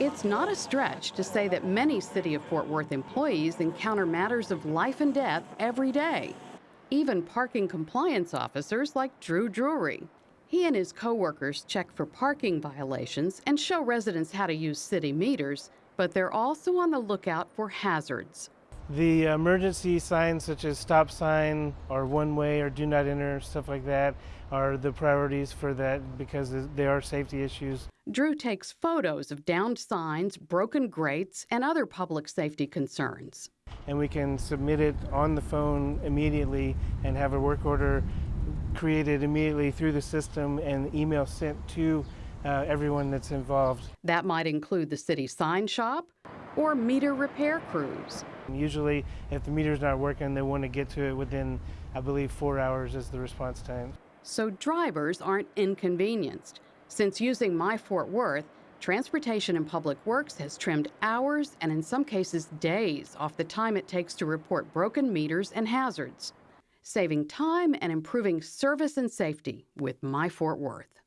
It's not a stretch to say that many City of Fort Worth employees encounter matters of life and death every day. Even parking compliance officers like Drew Drury. He and his coworkers check for parking violations and show residents how to use city meters, but they're also on the lookout for hazards. The emergency signs such as stop sign or one way or do not enter, stuff like that, are the priorities for that because they are safety issues. Drew takes photos of downed signs, broken grates, and other public safety concerns. And we can submit it on the phone immediately and have a work order created immediately through the system and email sent to uh, everyone that's involved. That might include the city sign shop or meter repair crews. Usually, if the meter's not working, they want to get to it within, I believe, four hours is the response time. So drivers aren't inconvenienced. Since using My Fort Worth, Transportation and Public Works has trimmed hours and in some cases days off the time it takes to report broken meters and hazards, saving time and improving service and safety with My Fort Worth.